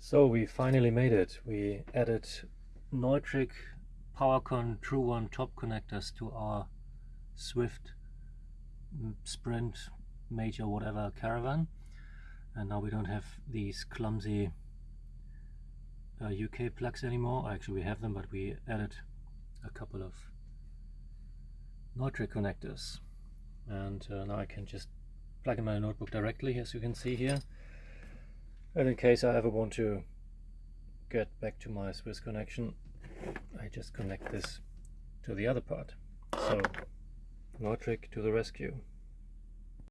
So we finally made it. We added Neutrik PowerCon True One top connectors to our Swift Sprite Major whatever caravan and now we don't have these clumsy uh, UK plugs anymore. Actually we have them but we added a couple of Neutrik connectors and uh, now I can just plug in my notebook directly as you can see here and in case I ever want to get back to my Swiss connection I just connect this to the other part. So Neutrik to the rescue